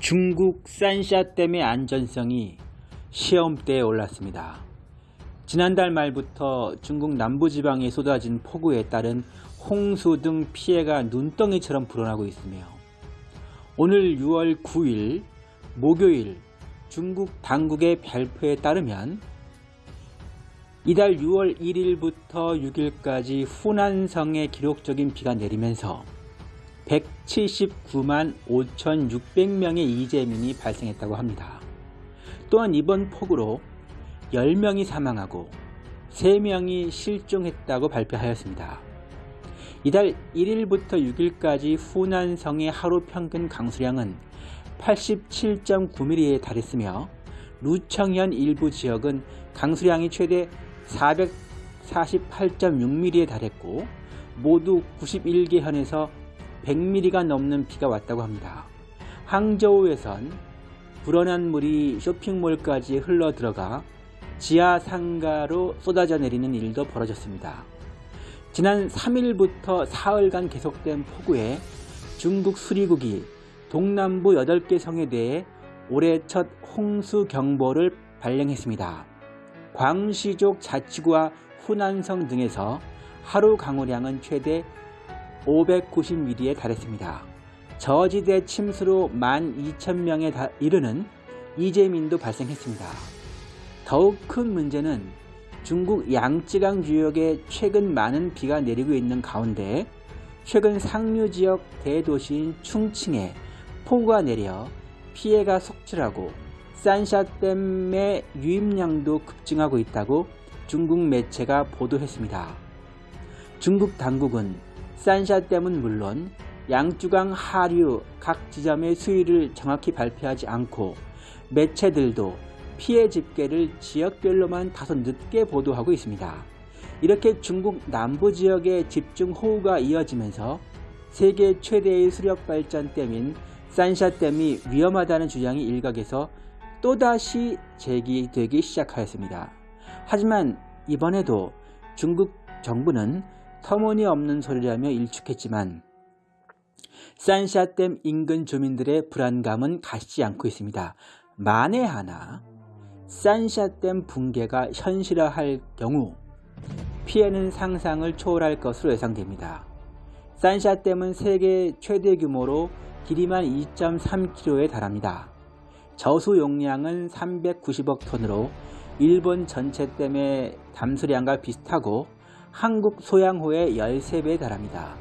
중국 산샤댐의 안전성이 시험대에 올랐습니다. 지난달 말부터 중국 남부지방에 쏟아진 폭우에 따른 홍수 등 피해가 눈덩이처럼 불어나고 있으며 오늘 6월 9일 목요일 중국 당국의 발표에 따르면 이달 6월 1일부터 6일까지 후난성에 기록적인 비가 내리면서 179만 5,600명의 이재민이 발생했다고 합니다. 또한 이번 폭우로 10명이 사망하고 3명이 실종했다고 발표하였습니다. 이달 1일부터 6일까지 후난성의 하루 평균 강수량은 87.9mm에 달했으며 루청현 일부 지역은 강수량이 최대 448.6mm에 달했고 모두 91개 현에서 100mm가 넘는 비가 왔다고 합니다. 항저우에선 불어난 물이 쇼핑몰까지 흘러 들어가 지하 상가로 쏟아져 내리는 일도 벌어졌습니다. 지난 3일부터 사흘간 계속된 폭우에 중국 수리국이 동남부 8개 성에 대해 올해 첫 홍수 경보를 발령했습니다. 광시족 자치구와 후난성 등에서 하루 강우량은 최대 590mm에 달했습니다. 저지대 침수로 12,000명에 이르는 이재민도 발생했습니다. 더욱 큰 문제는 중국 양쯔강 유역에 최근 많은 비가 내리고 있는 가운데 최근 상류 지역 대도시인 충칭에 폭우가 내려 피해가 속출하고 산샤댐의 유입량도 급증하고 있다고 중국 매체가 보도했습니다. 중국 당국은 산샤댐은 물론 양주강 하류 각 지점의 수위를 정확히 발표하지 않고 매체들도 피해 집계를 지역별로만 다소 늦게 보도하고 있습니다. 이렇게 중국 남부 지역의 집중 호우가 이어지면서 세계 최대의 수력 발전댐인 산샤댐이 위험하다는 주장이 일각에서 또다시 제기되기 시작하였습니다. 하지만 이번에도 중국 정부는 터무니없는 소리라며 일축했지만 산샤댐 인근 주민들의 불안감은 가시지 않고 있습니다. 만에 하나 산샤댐 붕괴가 현실화할 경우 피해는 상상을 초월할 것으로 예상됩니다. 산샤댐은 세계 최대 규모로 길이만 2.3km에 달합니다. 저수 용량은 390억 톤으로 일본 전체 댐의 담수량과 비슷하고 한국 소양호의 13배에 달합니다.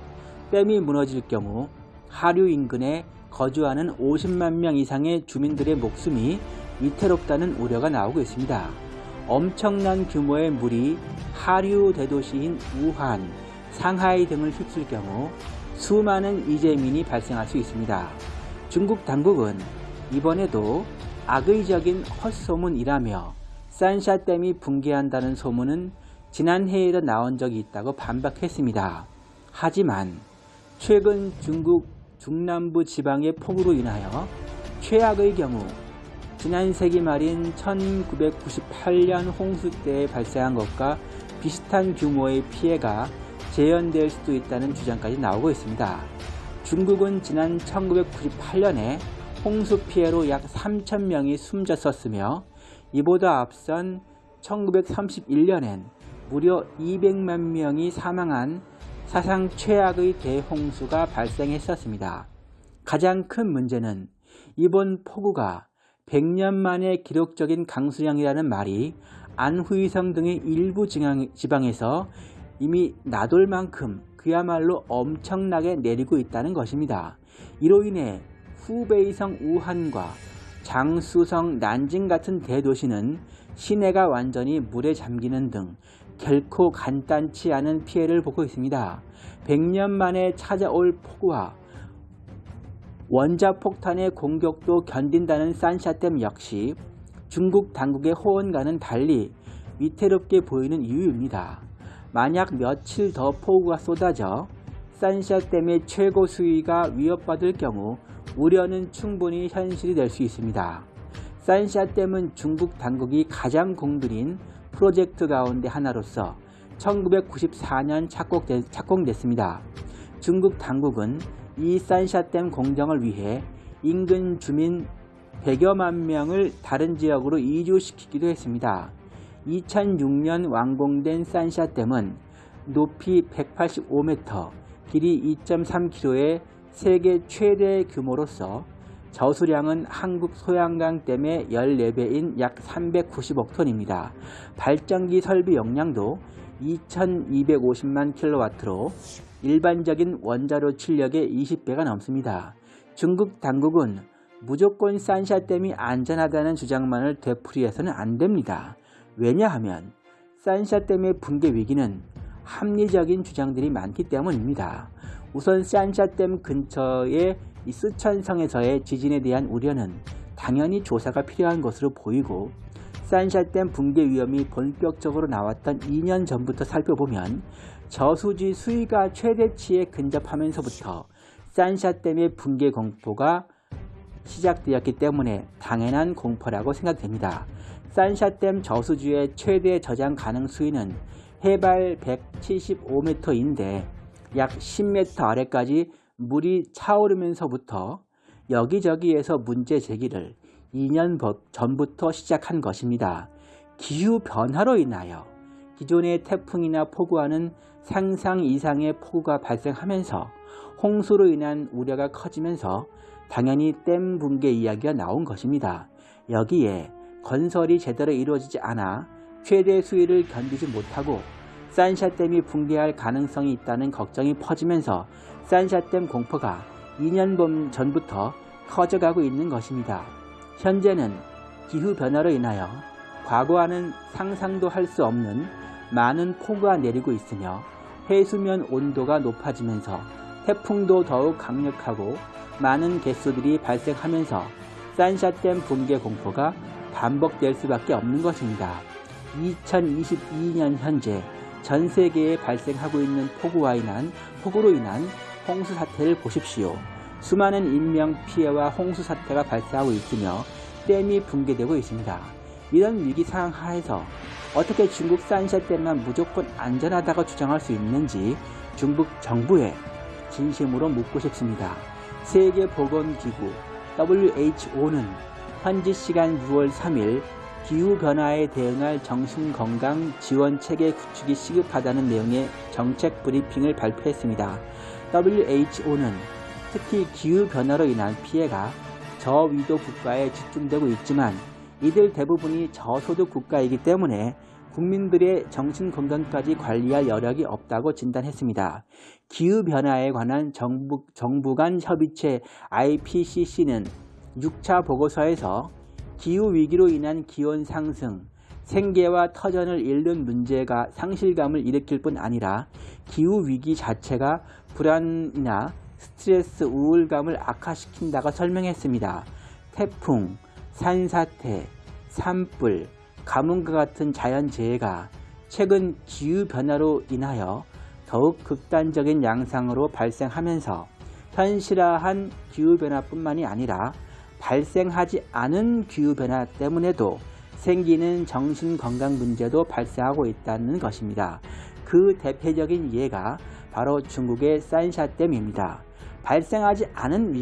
댐이 무너질 경우 하류 인근에 거주하는 50만 명 이상의 주민들의 목숨이 위태롭다는 우려가 나오고 있습니다. 엄청난 규모의 물이 하류 대도시인 우한, 상하이 등을 휩쓸 경우 수많은 이재민이 발생할 수 있습니다. 중국 당국은 이번에도 악의적인 헛소문이라며 산샤댐이 붕괴한다는 소문은 지난해에도 나온 적이 있다고 반박했습니다. 하지만 최근 중국 중남부 지방의 폭우로 인하여 최악의 경우 지난 세기 말인 1998년 홍수 때 발생한 것과 비슷한 규모의 피해가 재현될 수도 있다는 주장까지 나오고 있습니다. 중국은 지난 1998년에 홍수 피해로 약 3천명이 숨졌었으며 이보다 앞선 1931년엔 무려 200만 명이 사망한 사상 최악의 대홍수가 발생했었습니다. 가장 큰 문제는 이번 폭우가 100년 만에 기록적인 강수량이라는 말이 안후이성 등의 일부 지방에서 이미 나돌 만큼 그야말로 엄청나게 내리고 있다는 것입니다. 이로 인해 후베이성 우한과 장수성 난징 같은 대도시는 시내가 완전히 물에 잠기는 등 결코 간단치 않은 피해를 보고 있습니다. 100년 만에 찾아올 폭우와 원자폭탄의 공격도 견딘다는 산샤댐 역시 중국 당국의 호언과는 달리 위태롭게 보이는 이유입니다. 만약 며칠 더 폭우가 쏟아져 산샤댐의 최고 수위가 위협받을 경우 우려는 충분히 현실이 될 수 있습니다. 산샤댐은 중국 당국이 가장 공들인 프로젝트 가운데 하나로서 1994년 착공됐, 습니다 중국 당국은 이 산샤댐 공정을 위해 인근 주민 100여만 명을 다른 지역으로 이주시키기도 했습니다. 2006년 완공된 산샤댐은 높이 185m, 길이 2.3km의 세계 최대 규모로서 저수량은 한국 소양강 댐의 14배인 약 390억 톤입니다. 발전기 설비 용량도 2250만 킬로와트로 일반적인 원자로 출력의 20배가 넘습니다. 중국 당국은 무조건 산샤댐이 안전하다는 주장만을 되풀이해서는 안 됩니다. 왜냐하면 산샤댐의 붕괴 위기는 합리적인 주장들이 많기 때문입니다. 우선 산샤댐 근처의 이 쓰촨성에서의 지진에 대한 우려는 당연히 조사가 필요한 것으로 보이고 산샤댐 붕괴 위험이 본격적으로 나왔던 2년 전부터 살펴보면 저수지 수위가 최대치에 근접하면서부터 산샤댐의 붕괴 공포가 시작되었기 때문에 당연한 공포라고 생각됩니다. 산샤댐 저수지의 최대 저장 가능 수위는 해발 175m인데 약 10m 아래까지 물이 차오르면서부터 여기저기에서 문제 제기를 2년 전부터 시작한 것입니다. 기후 변화로 인하여 기존의 태풍이나 폭우와는 상상 이상의 폭우가 발생하면서 홍수로 인한 우려가 커지면서 당연히 댐 붕괴 이야기가 나온 것입니다. 여기에 건설이 제대로 이루어지지 않아 최대 수위를 견디지 못하고 산샤댐이 붕괴할 가능성이 있다는 걱정이 퍼지면서 산샤댐 공포가 2년 전부터 커져가고 있는 것입니다. 현재는 기후변화로 인하여 과거와는 상상도 할 수 없는 많은 폭우가 내리고 있으며 해수면 온도가 높아지면서 태풍도 더욱 강력하고 많은 개수들이 발생하면서 산샤댐 붕괴 공포가 반복될 수밖에 없는 것입니다. 2022년 현재 전 세계에 발생하고 있는 폭우와 인한 폭우로 인한 홍수 사태를 보십시오. 수많은 인명 피해와 홍수 사태가 발생하고 있으며 댐이 붕괴되고 있습니다. 이런 위기 상황 하에서 어떻게 중국 산샤 댐만 무조건 안전하다고 주장할 수 있는지 중국 정부에 진심으로 묻고 싶습니다. 세계보건기구 WHO는 현지 시간 6월 3일 기후변화에 대응할 정신건강 지원체계 구축이 시급하다는 내용의 정책 브리핑을 발표했습니다. WHO는 특히 기후변화로 인한 피해가 저위도 국가에 집중되고 있지만 이들 대부분이 저소득 국가이기 때문에 국민들의 정신건강까지 관리할 여력이 없다고 진단했습니다. 기후변화에 관한 정부, 정부 간 협의체 IPCC는 6차 보고서에서 기후위기로 인한 기온 상승, 생계와 터전을 잃는 문제가 상실감을 일으킬 뿐 아니라 기후위기 자체가 불안이나 스트레스, 우울감을 악화시킨다고 설명했습니다. 태풍, 산사태, 산불, 가뭄과 같은 자연재해가 최근 기후변화로 인하여 더욱 극단적인 양상으로 발생하면서 현실화한 기후변화뿐만이 아니라 발생하지 않은 기후변화 때문에도 생기는 정신건강 문제도 발생하고 있다는 것입니다. 그 대표적인 예가 바로 중국의 산샤댐입니다. 발생하지 않은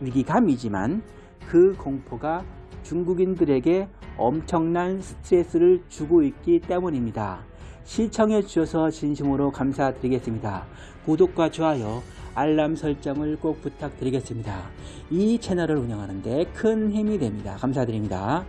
위기감이지만 그 공포가 중국인들에게 엄청난 스트레스를 주고 있기 때문입니다. 시청해 주셔서 진심으로 감사드리겠습니다. 구독과 좋아요, 알람 설정을 꼭 부탁드리겠습니다. 이 채널을 운영하는데 큰 힘이 됩니다. 감사드립니다.